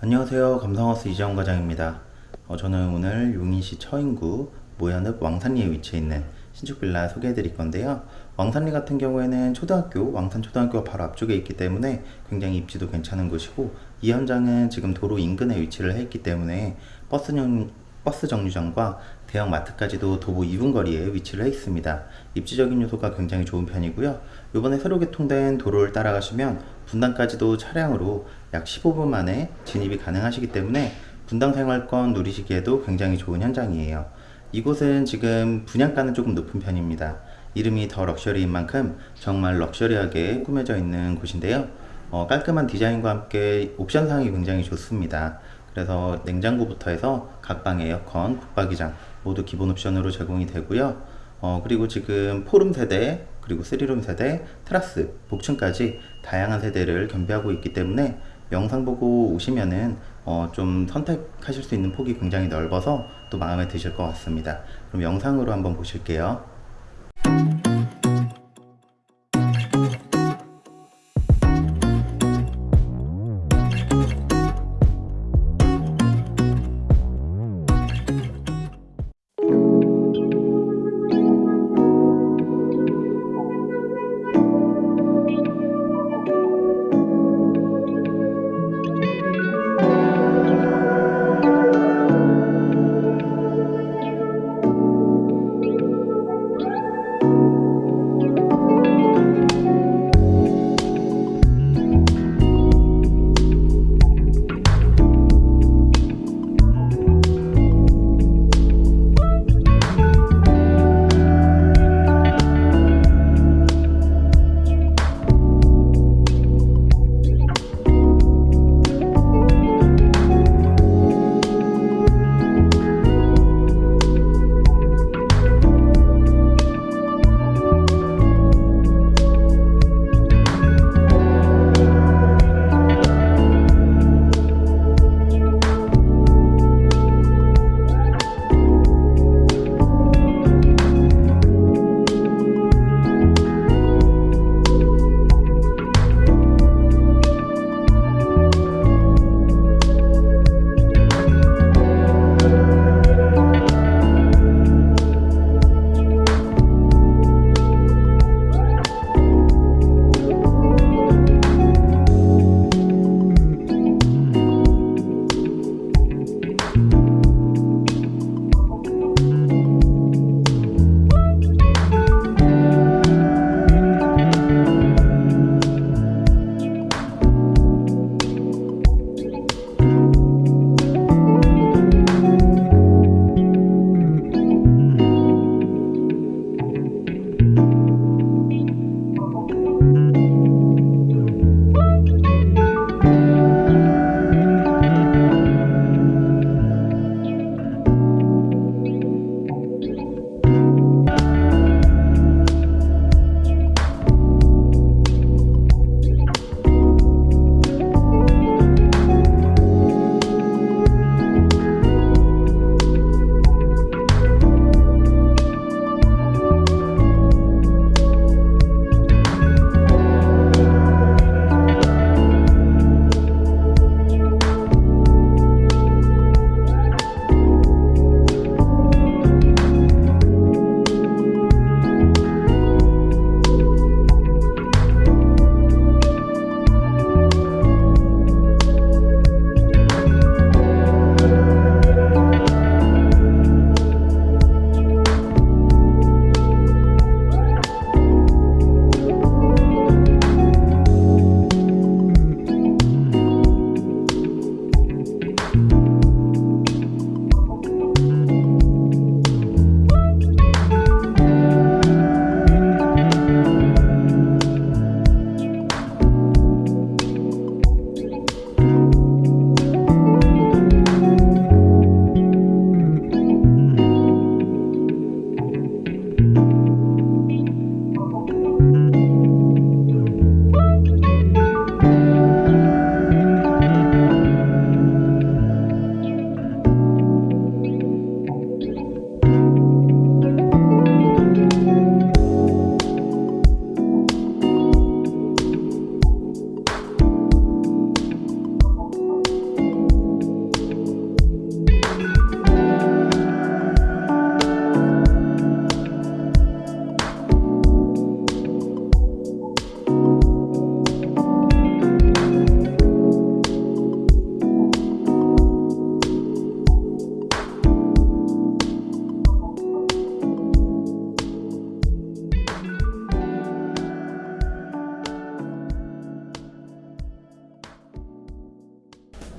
안녕하세요. 감성하우스 이재원 과장입니다. 어, 저는 오늘 용인시 처인구 모현읍 왕산리에 위치해 있는 신축 빌라 소개해 드릴 건데요. 왕산리 같은 경우에는 초등학교, 왕산초등학교가 바로 앞쪽에 있기 때문에 굉장히 입지도 괜찮은 곳이고 이 현장은 지금 도로 인근에 위치를 해 있기 때문에 버스용, 버스 정류장과 대형 마트까지도 도보 2분 거리에 위치를 해 있습니다. 입지적인 요소가 굉장히 좋은 편이고요. 이번에 새로 개통된 도로를 따라가시면 분당까지도 차량으로 약 15분 만에 진입이 가능하시기 때문에 분당 생활권 누리시기에도 굉장히 좋은 현장이에요. 이곳은 지금 분양가는 조금 높은 편입니다. 이름이 더 럭셔리인 만큼 정말 럭셔리하게 꾸며져 있는 곳인데요. 어, 깔끔한 디자인과 함께 옵션 사항이 굉장히 좋습니다. 그래서 냉장고부터 해서 각 방 에어컨, 붙박이장 모두 기본 옵션으로 제공이 되고요. 어, 그리고 지금 포룸 세대, 그리고 3룸 세대, 테라스, 복층까지 다양한 세대를 겸비하고 있기 때문에 영상 보고 오시면은 어, 좀 선택하실 수 있는 폭이 굉장히 넓어서 또 마음에 드실 것 같습니다. 그럼 영상으로 한번 보실게요.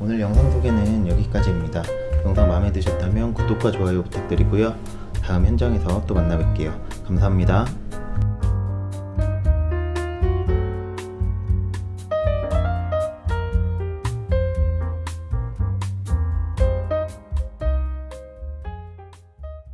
오늘 영상 소개는 여기까지입니다. 영상 마음에 드셨다면 구독과 좋아요 부탁드리고요. 다음 현장에서 또 만나 뵐게요. 감사합니다.